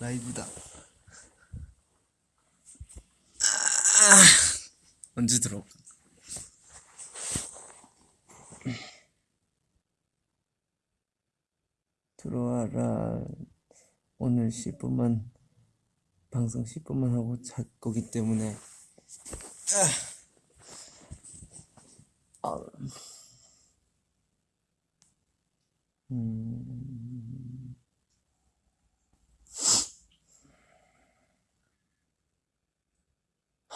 라이브다. 아, 언제 들어올까? 들어와라. 오늘 10분만 방송 10분만 하고 잘 거기 때문에 아. 음.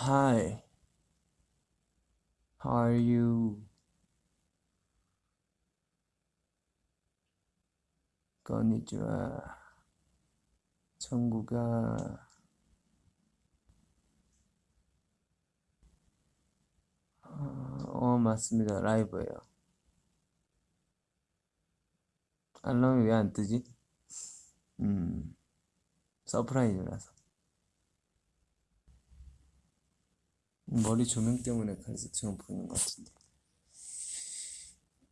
Hi. How are you? 건니치와 천국아 어 맞습니다 라이브예요 알람이 왜 안 뜨지? 음 surprise라서 머리 조명 때문에 그래서 보이는 것 같은데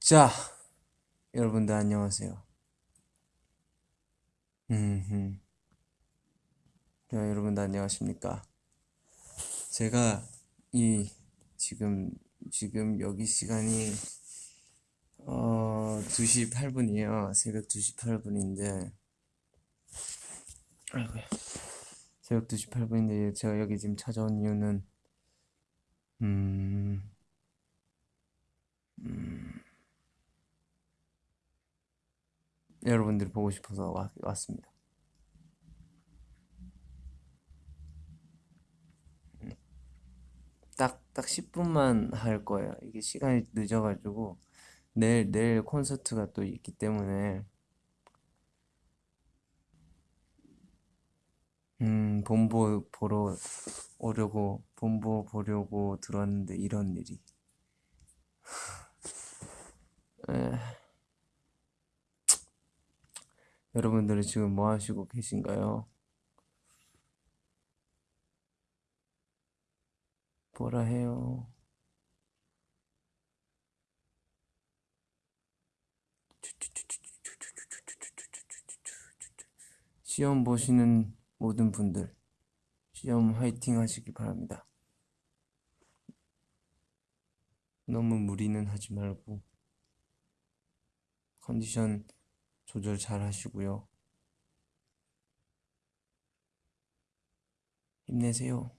자 여러분들 안녕하세요 음, 자, 여러분들 안녕하십니까? 제가 이 지금 지금 여기 시간이 어 2시 8분이에요. 새벽 2시 8분인데 아이고야. 새벽 2시 8분인데 제가 여기 지금 찾아온 이유는 음, 음 여러분들이 보고 싶어서 와, 왔습니다. 딱, 딱 10분만 할 거예요. 이게 시간이 늦어가지고, 내일, 내일 콘서트가 또 있기 때문에, 음, 본보 보러 오려고, 본보 보려고 들어왔는데, 이런 일이. 에... 여러분들은 지금 뭐 하시고 계신가요? 뭐라 해요? 시험 보시는 모든 분들 시험 화이팅 하시기 바랍니다. 너무 무리는 하지 말고 컨디션 조절 잘 하시고요. 힘내세요.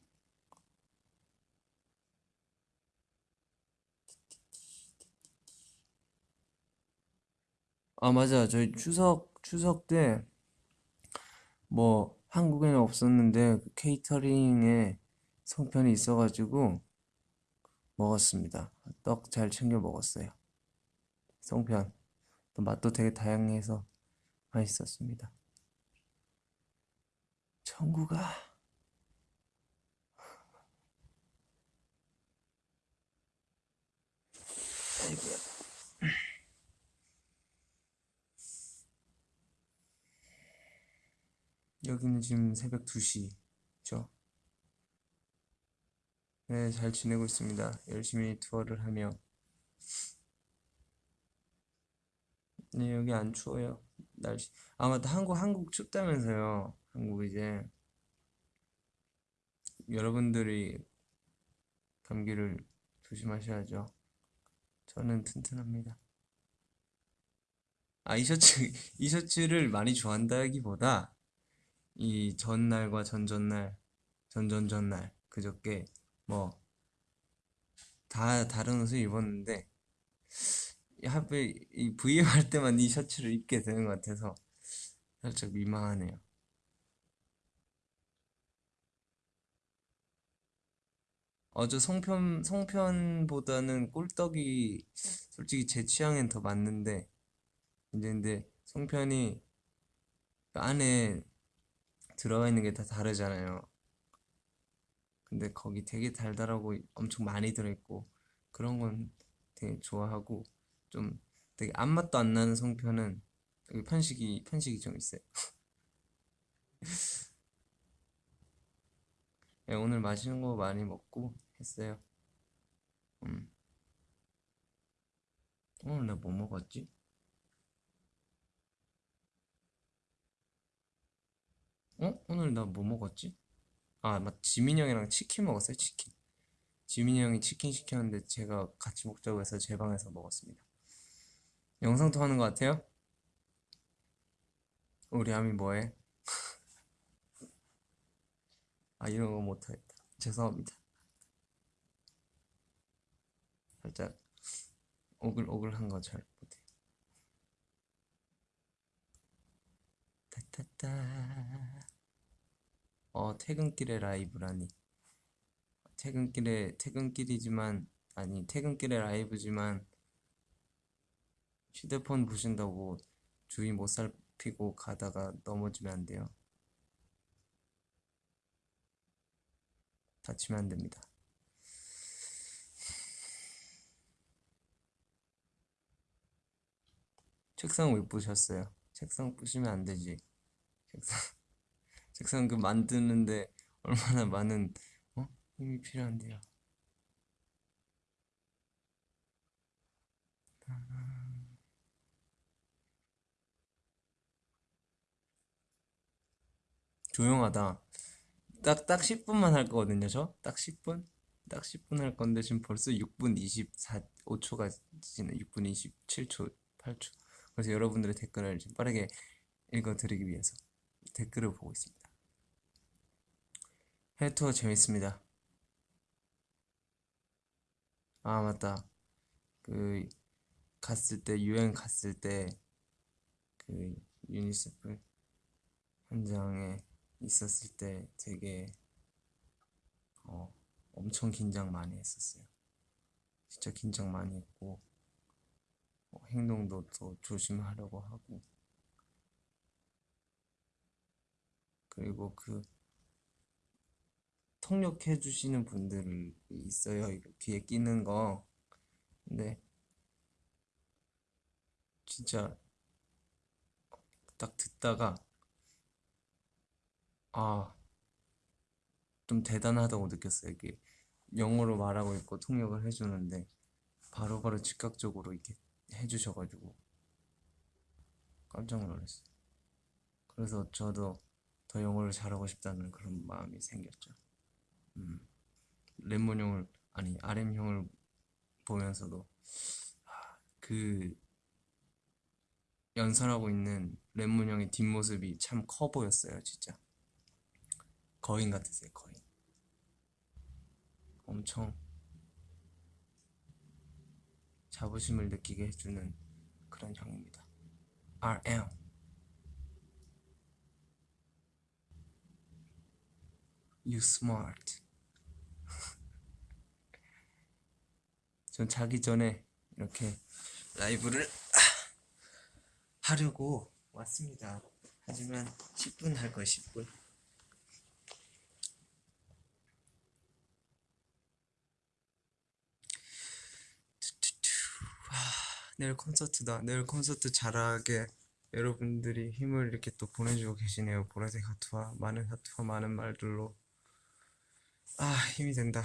아, 맞아. 저희 추석, 추석 때, 뭐, 한국에는 없었는데, 그 케이터링에 송편이 있어가지고, 먹었습니다. 떡 잘 챙겨 먹었어요. 송편. 또 맛도 되게 다양해서 맛있었습니다. 청구가 아이고야. 여기는 지금 새벽 2시죠. 네, 잘 지내고 있습니다. 열심히 투어를 하며 네, 여기 안 추워요. 날씨. 아마 한국, 한국 춥다면서요. 한국 이제. 여러분들이 감기를 조심하셔야죠. 저는 튼튼합니다. 아, 이 셔츠, 이 셔츠를 많이 좋아한다기보다 이 전날과 전전날, 전전전날, 그저께 뭐 다 다른 옷을 입었는데 하필 이 VM 할 때만 이 셔츠를 입게 되는 것 같아서 살짝 민망하네요. 어저 송편 송편보다는 꿀떡이 솔직히 제 취향엔 더 맞는데 이제 근데 송편이 그 안에 들어가 있는 게 다 다르잖아요. 근데 거기 되게 달달하고 엄청 많이 들어있고 그런 건 되게 좋아하고 좀 되게 아무 맛도 안 나는 송편은 여기 편식이 편식이 좀 있어요. 네, 오늘 맛있는 거 많이 먹고 했어요. 음. 오늘 나 뭐 먹었지? 어? 오늘 나 뭐 먹었지? 아, 맞, 지민이 형이랑 치킨 먹었어요, 치킨. 지민이 형이 치킨 시켰는데 제가 같이 먹자고 해서 제 방에서 먹었습니다. 영상 통 하는 것 같아요? 우리 아미 뭐해? 아, 이런 거 못하겠다. 죄송합니다. 살짝 오글오글한 거 잘 못해. 타타타. 어, 퇴근길에 라이브라니. 퇴근길에, 퇴근길이지만, 아니, 퇴근길에 라이브지만, 휴대폰 보신다고 주위 못 살피고 가다가 넘어지면 안 돼요. 다치면 안 됩니다. 책상 왜 부셨어요? 책상 부시면 안 되지. 책상, 책상 그 만드는데 얼마나 많은, 어? 힘이 필요한데요. 조용하다. 딱, 딱 10분만 할 거거든요, 저? 딱 10분? 딱 10분 할 건데 지금 벌써 6분 24, 5초가 지나 6분 27초, 8초. 그래서 여러분들의 댓글을 좀 빠르게 읽어드리기 위해서 댓글을 보고 있습니다. 해외 투어 재밌습니다. 아, 맞다. 그, 갔을 때, 유행 갔을 때, 그, 유니세프 현장에 있었을 때 되게, 어, 엄청 긴장 많이 했었어요. 진짜 긴장 많이 했고, 어, 행동도 더 조심하려고 하고, 그리고 그, 통역해 주시는 분들이 있어요. 귀에 끼는 거. 근데, 진짜, 딱 듣다가, 아, 좀 대단하다고 느꼈어요. 이게 영어로 말하고 있고 통역을 해주는데 바로바로 즉각적으로 이렇게 해주셔가지고 깜짝 놀랐어요. 그래서 저도 더 영어를 잘하고 싶다는 그런 마음이 생겼죠. 음, 레몬 형을, 아니, RM 형을 보면서도 아, 그 연설하고 있는 레몬 형의 뒷모습이 참 커 보였어요, 진짜. 거인 같으세요, 거인. 엄청 자부심을 느끼게 해주는 그런 형입니다. RM. You smart. 전 자기 전에 이렇게 라이브를 하려고 왔습니다. 하지만 10분 할 거예요, 10분. 내일 콘서트다. 내일 콘서트 잘하게 여러분들이 힘을 이렇게 또 보내주고 계시네요. 보라색 하트와 많은 하트와 많은 말들로. 아, 힘이 된다.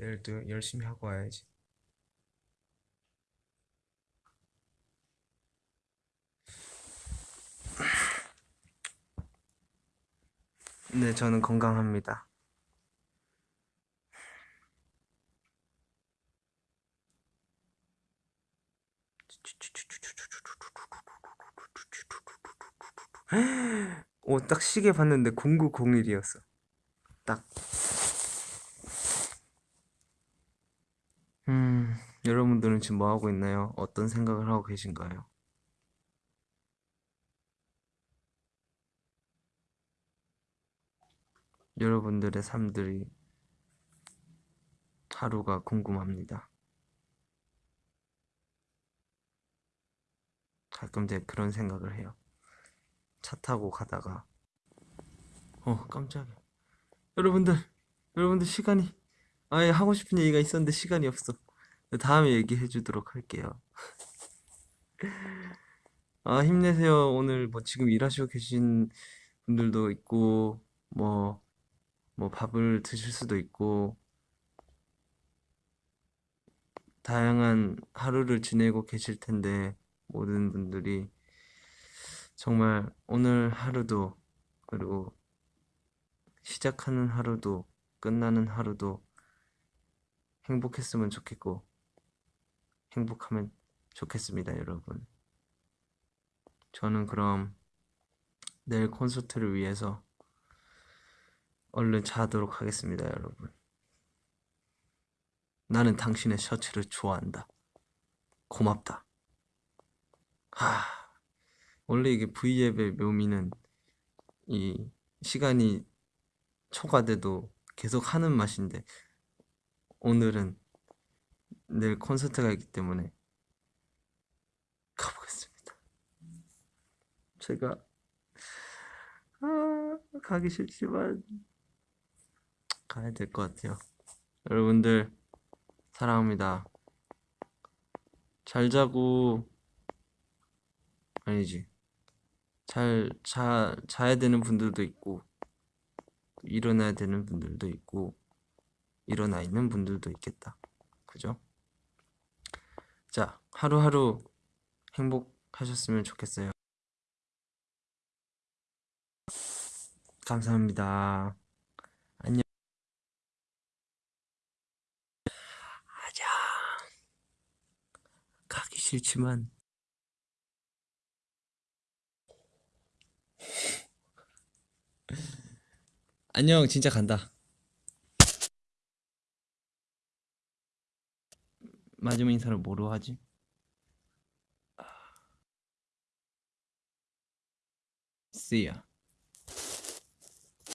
내일도 열심히 하고 와야지. 네, 저는 건강합니다. 오, 딱 시계 봤는데 0901이었어. 딱. 음, 여러분들은 지금 뭐 하고 있나요? 어떤 생각을 하고 계신가요? 여러분들의 삶들이 하루가 궁금합니다. 가끔 제 그런 생각을 해요. 차 타고 가다가 어 깜짝이야. 여러분들 여러분들 시간이 아예 하고 싶은 얘기가 있었는데 시간이 없어. 다음에 얘기해 주도록 할게요. 아 힘내세요. 오늘 뭐 지금 일하시고 계신 분들도 있고 뭐 뭐 밥을 드실 수도 있고 다양한 하루를 지내고 계실 텐데 모든 분들이 정말 오늘 하루도 그리고 시작하는 하루도 끝나는 하루도 행복했으면 좋겠고 행복하면 좋겠습니다, 여러분. 저는 그럼 내일 콘서트를 위해서 얼른 자도록 하겠습니다, 여러분. 나는 당신의 셔츠를 좋아한다. 고맙다. 하, 원래 이게 V앱의 묘미는 이 시간이 초과돼도 계속 하는 맛인데 오늘은 내일 콘서트가 있기 때문에 가보겠습니다. 제가 아, 가기 싫지만 가야 될 것 같아요. 여러분들 사랑합니다. 잘 자고 아니지. 잘 자, 자야 되는 분들도 있고 일어나야 되는 분들도 있고 일어나 있는 분들도 있겠다. 그죠? 자, 하루하루 행복하셨으면 좋겠어요. 감사합니다. 안녕. 아자. 가기 싫지만 안녕, 진짜 간다. 마지막 인사를 뭐로 하지? See ya.